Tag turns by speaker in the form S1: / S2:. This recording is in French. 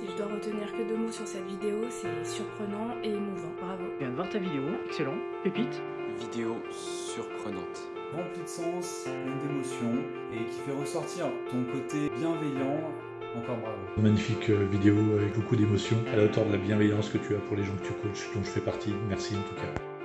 S1: Si je dois retenir que deux mots sur cette vidéo, c'est surprenant et émouvant. Bravo.
S2: Je viens de voir ta vidéo, excellent, pépite.
S3: Vidéo surprenante.
S4: Remplie de sens, pleine d'émotions et qui fait ressortir ton côté bienveillant. Encore bravo.
S5: Magnifique euh, vidéo avec beaucoup d'émotions, à la hauteur de la bienveillance que tu as pour les gens que tu coaches, dont je fais partie. Merci en tout cas.